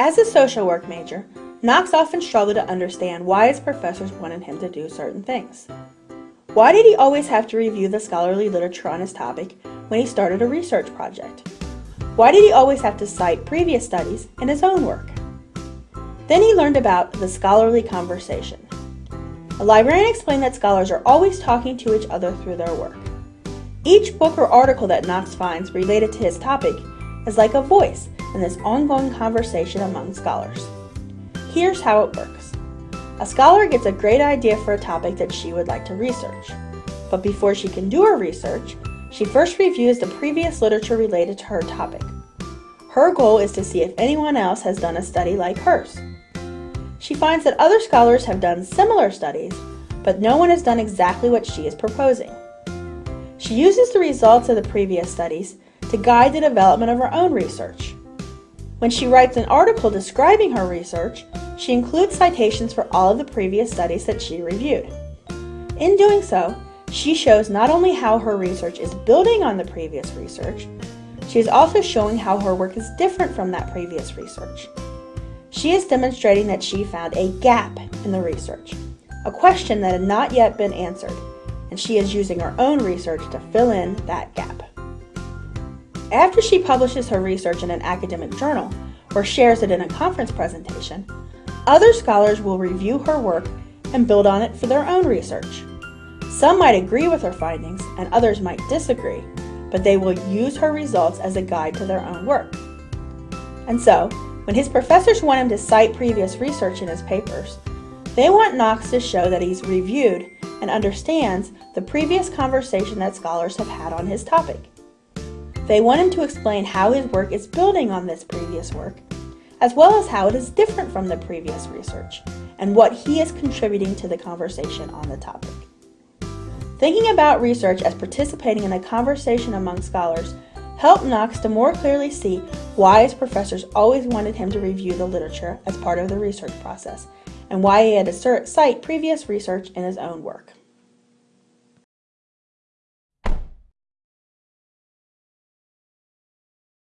As a social work major, Knox often struggled to understand why his professors wanted him to do certain things. Why did he always have to review the scholarly literature on his topic when he started a research project? Why did he always have to cite previous studies in his own work? Then he learned about the scholarly conversation. A librarian explained that scholars are always talking to each other through their work. Each book or article that Knox finds related to his topic is like a voice in this ongoing conversation among scholars. Here's how it works. A scholar gets a great idea for a topic that she would like to research. But before she can do her research, she first reviews the previous literature related to her topic. Her goal is to see if anyone else has done a study like hers. She finds that other scholars have done similar studies, but no one has done exactly what she is proposing. She uses the results of the previous studies to guide the development of her own research. When she writes an article describing her research, she includes citations for all of the previous studies that she reviewed. In doing so, she shows not only how her research is building on the previous research, she is also showing how her work is different from that previous research. She is demonstrating that she found a gap in the research, a question that had not yet been answered, and she is using her own research to fill in that gap. After she publishes her research in an academic journal or shares it in a conference presentation, other scholars will review her work and build on it for their own research. Some might agree with her findings and others might disagree, but they will use her results as a guide to their own work. And so, when his professors want him to cite previous research in his papers, they want Knox to show that he's reviewed and understands the previous conversation that scholars have had on his topic. They want him to explain how his work is building on this previous work, as well as how it is different from the previous research, and what he is contributing to the conversation on the topic. Thinking about research as participating in a conversation among scholars helped Knox to more clearly see why his professors always wanted him to review the literature as part of the research process, and why he had to cite previous research in his own work.